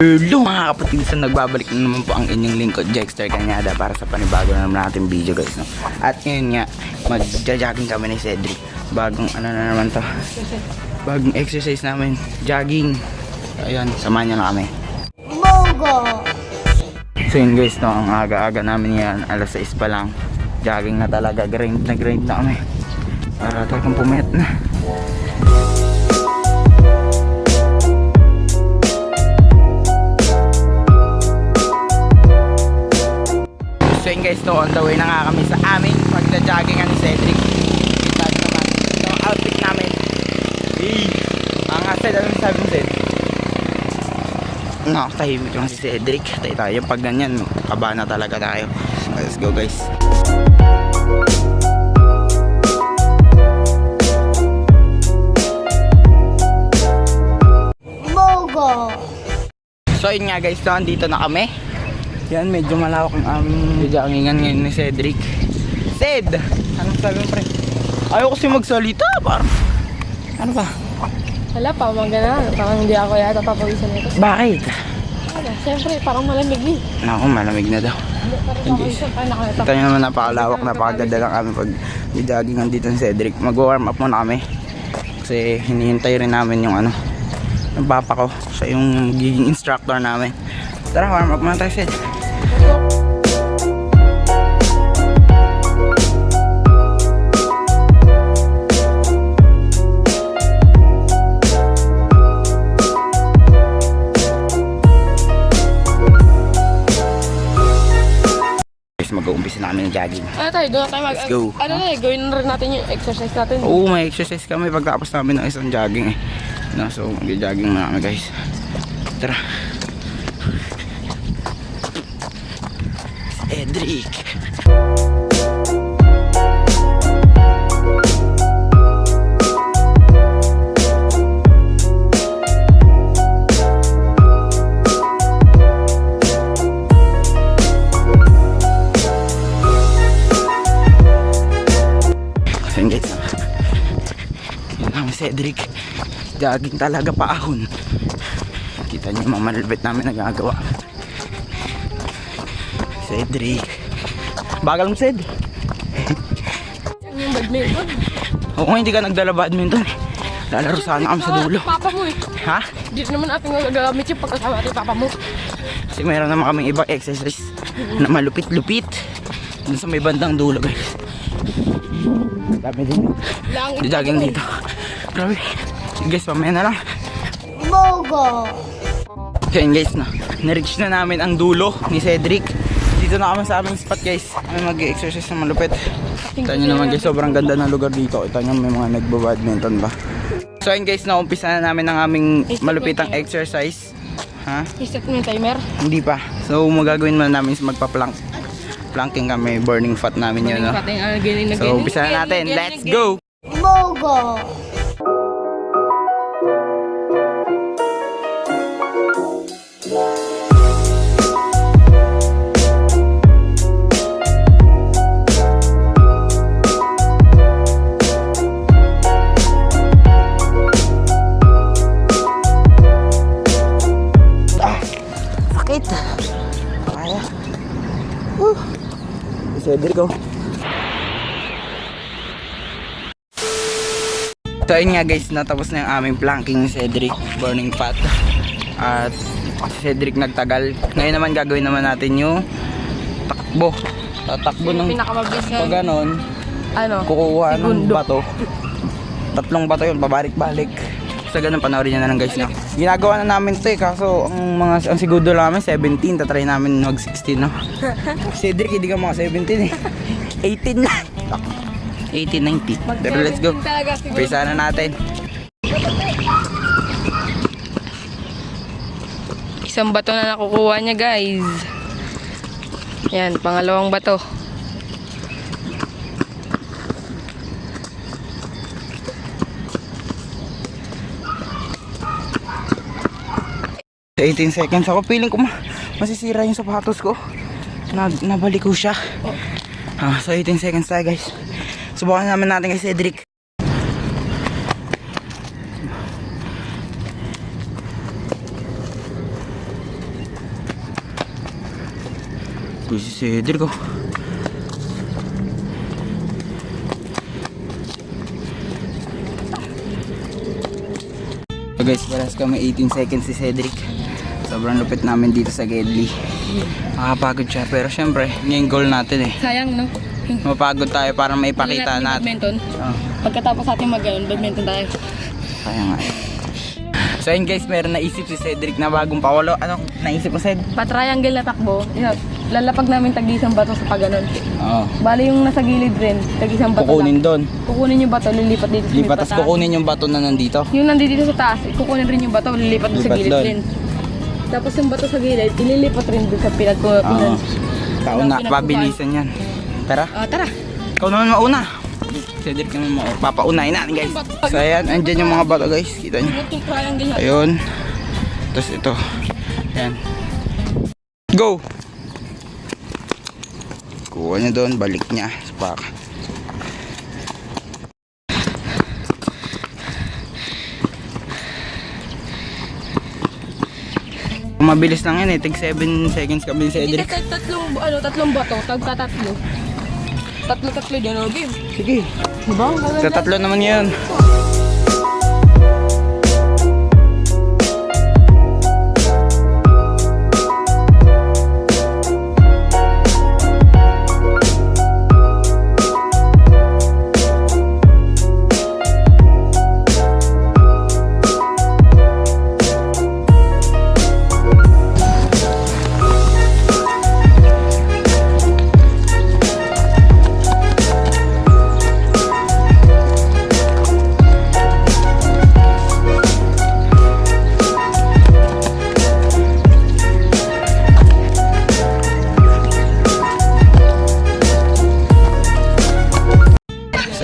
Hello mga kapatid, nagbabalik na naman po ang inyong lingkod Jexter Kanyada para sa panibago na naman natin video guys no? At ngayon nga, magja-jogging kami ni Cedric. Bagong ano na naman to. Bagong exercise namin, jogging. Ayun, samahan nyo na kami. Mogo! So yun guys no, ang aga-aga namin yan, alas 6 pa lang. Jogging na talaga, grind na grind na kami. Para talagang pumayat na So yun guys, no, on the way na nga kami sa aming pagda-jogging ni Cedric. Kita nyo naman, ang outfit namin. Hey! Ang Ced, ano sabi mo Ced? Nakatahimik lang si Cedric. Tayo tayo, pag ganyan, kaba na talaga tayo. Let's go guys. Mogo! So yun nga guys, no, andito na kami. Yan, medyo malawak ang aming joggingan ngayon ni Cedric. Ced! Anong sabi mo pre? Ayaw kasi magsalita, parang. Ano ba? Wala pa, mga ganun. Parang hindi ako yata papawisan nito. Bakit? Wala, siyempre, parang malamig eh. Naku, malamig na daw. Parang Hindi. papawisan pa nakita. Ito naman napakalawak, napakaganda lang kami pag joggingan dito ni Cedric. Mag-warm up muna kami. Kasi hinihintay rin namin yung ano, yung papa ko. Siya yung giging instructor namin. Tara, warm up muna tayo, Ced. Mag-uumpisa na kami ng jogging. Ano tayo, doon tayo mag... Let's go. Ano na eh, gawin rin natin yung exercise natin. Oo, may exercise kami pagtapos namin ng isang jogging eh. No, so, mag-jogging na kami guys. Tara. Cedric. So yun guys, yun lang Cedric. Jogging talaga paahon. Kita niyo yung mga malulupit namin nagagawa. Cedric. Bagal mo Ced. Yan yung badminton. Oo hindi ka nagdala badminton. Lalaro sana kami sa dulo. Papa mo eh. Ha? Di naman natin gagamit yung pagkasama natin papa mo. Kasi meron naman kaming ibang exercise na malupit-lupit. Dun sa may bandang dulo guys. Dami din. Langit. Jogging dito. Grabe. Sige guys, mamaya na lang. Mogo! So yun guys, no, na-reach na namin ang dulo ni Cedric. Dito na kami sa aming spot guys. Kami mag-exercise na malupit. Kita nyo naman guys, sobrang ganda ng lugar dito. Kita nyo may mga nagbo-badminton ba. So yun guys, naumpisa na namin ang aming malupitang exercise. Ha? Iset mo yung timer. Hindi pa. So magagawin muna namin is magpa-plank. Planking kami, burning fat namin yun. No? Pating ano, ganyan na So umpisa na natin. Let's go! Mogo! Oh. So ayun nga guys, natapos na yung aming planking ni Cedric, burning fat. At si Cedric nagtagal. Ngayon naman gagawin naman natin yung takbo. Tatakbo ng Pinakamabilis na. pag ganon, Ano? kukuha ng bato. Tatlong bato yun, pabalik-balik. Sa ganun, panoorin nyo na lang guys na. Ginagawa na namin to eh, kaso ang mga ang lang namin 17, tatry namin mag 16 no. Cedric, hindi ka mga 17 eh. 18 na. 18, 90. Pero let's go. Pisa na natin. Isang bato na nakukuha niya guys. Yan, pangalawang bato. Sa 18 seconds ako, feeling ko ma masisira yung sapatos ko. Na nabalik ko siya. Ah, so 18 seconds tayo guys. Subukan naman natin kay Cedric. Uy, si Cedric oh. So guys, paras kami 18 seconds si Cedric. Sobrang lupit namin dito sa Gedli. Makapagod siya, pero syempre, yun yung goal natin eh. Sayang, no? Mapagod tayo para maipakita Hindi natin. Badminton. Oh, Pagkatapos natin mag badminton tayo. kaya nga eh. So yun guys, meron naisip si Cedric na bagong pawalo. Anong naisip mo, Ced? Pa-triangle na takbo. yeah, Lalapag namin tag-isang bato sa paganon. Oo. Bali yung nasa gilid rin, tag-isang bato Kukunin lang. doon. Kukunin yung bato, lilipat dito sa may Lipat, pataas. kukunin yung bato na nandito. Yung nandito sa taas, kukunin rin yung bato, lilipat doon sa gilid doon. din. Tapos yung bato sa gilid, ililipat rin doon sa pinag Oo. pinan. Kauna, Pinagkukuhan. pabilisan yan. Tara, Ah, tara. ikaw naman mauna. Cedric naman mo. Papaunahin natin guys. So ayan, andyan yung mga bato guys. Kita nyo. Yung na. Ayun. Tapos ito. Ayan. Go! Kuha niya doon, balik niya. Spak. Mabilis lang yan eh. Tig 7 seconds kami ni Hindi Cedric. kasi tatlong, ano, tatlong bato, tagka tatlo. Tatlo-tatlo dyan, oh, game. Sige. Diba? Ang gaganda. Sa tatlo naman yun. So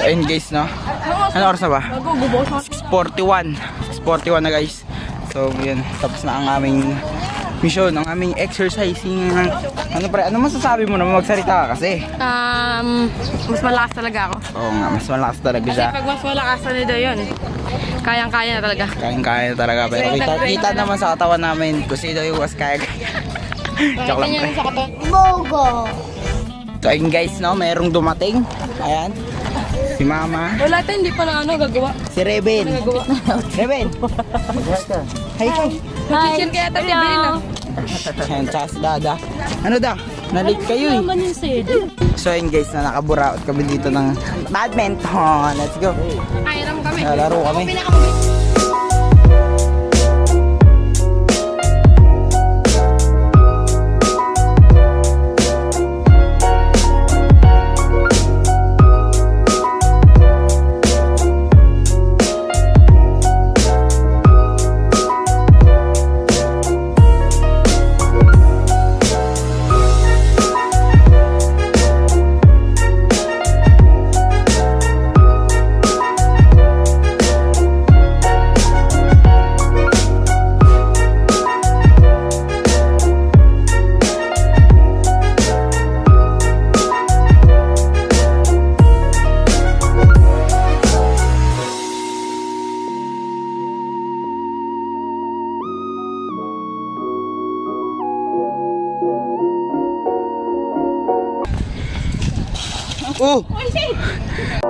ayun guys no. Ano oras na ba? Nagugubos ako. 41. 41 na guys. So yun, tapos na ang aming mission, ang aming exercising. Ano pre, ano masasabi mo naman magsalita ka kasi? Um, mas malakas talaga ako. Oo nga, mas malakas talaga Kasi siya. pag mas malakas na nito yun, kayang-kaya na talaga. Kayang-kaya talaga. Pero kita, kita naman sa katawan namin kung sino yung mas kaya. Joke lang pre. Bogo. So ayun guys no, merong dumating. Ayan. Si Mama. Wala tayo, hindi pa na ano gagawa. Si Reben. Gagawa. Reben. Hi, hi. Mag-share kaya tayo bilhin na. Ayan, tsaka si Dada. Ano da? Nalit kayo eh. So ayun guys, na nakaburaot kami dito ng badminton. Let's go. Kairam kami. Lalaro kami. Oh! So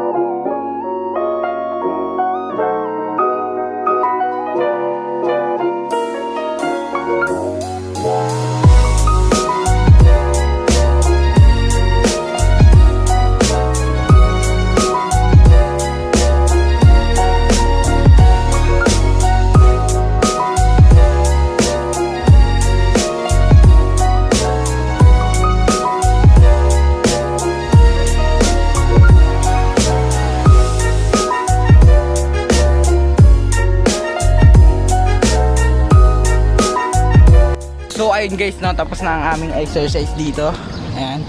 ayun guys, no, tapos na ang aming exercise dito. Ayan.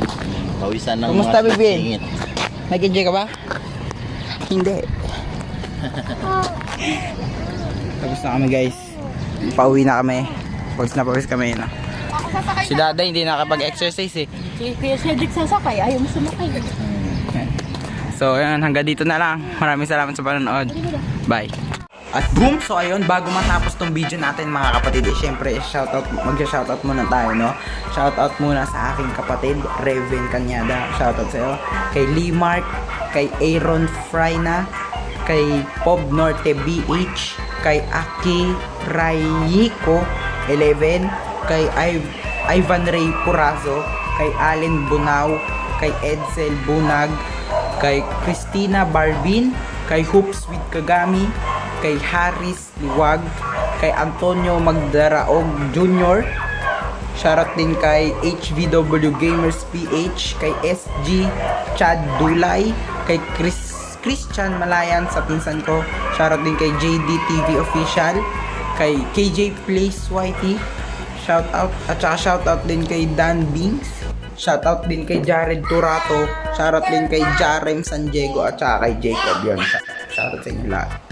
Pawisan ng Kumusta, mga Bibin? singit. Nag-enjoy ka ba? Hindi. tapos na kami guys. Pauwi na kami. Pawis na pawis kami no. Si Dada hindi nakapag-exercise eh. Kuya Cedric sasakay, ayaw mo sumakay. So, ayan, hanggang dito na lang. Maraming salamat sa panonood. Bye. At boom! So ayun, bago matapos tong video natin mga kapatid, eh, syempre shoutout, mag-shoutout muna tayo, no? Shoutout muna sa aking kapatid, Reven Kanyada. Shoutout sa'yo. Kay Lee Mark, kay Aaron Frayna, kay Pob Norte BH, kay Aki Rayiko 11, kay Iv- Ivan Ray Purazo, kay Allen Bunao, kay Edsel Bunag, kay Christina Barbin, kay Hoops with Kagami, kay Harris Liwag, kay Antonio Magdaraog Jr., Shoutout din kay HVW Gamers PH, kay SG Chad Dulay, kay Chris Christian Malayan sa pinsan ko. Shoutout din kay JD TV Official, kay KJ Place YT. Shoutout at saka shoutout din kay Dan Bings. Shoutout din kay Jared Turato. Shoutout din kay Jarem San Diego at saka kay Jacob yun. Shoutout sa inyo lahat.